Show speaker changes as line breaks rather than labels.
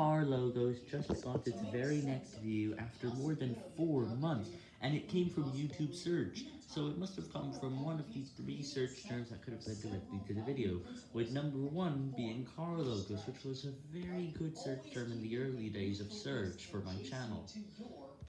car logos just got its very next view after more than 4 months, and it came from YouTube search, so it must have come from one of the three search terms that could have led directly to the video, with number 1 being car logos, which was a very good search term in the early days of search for my channel.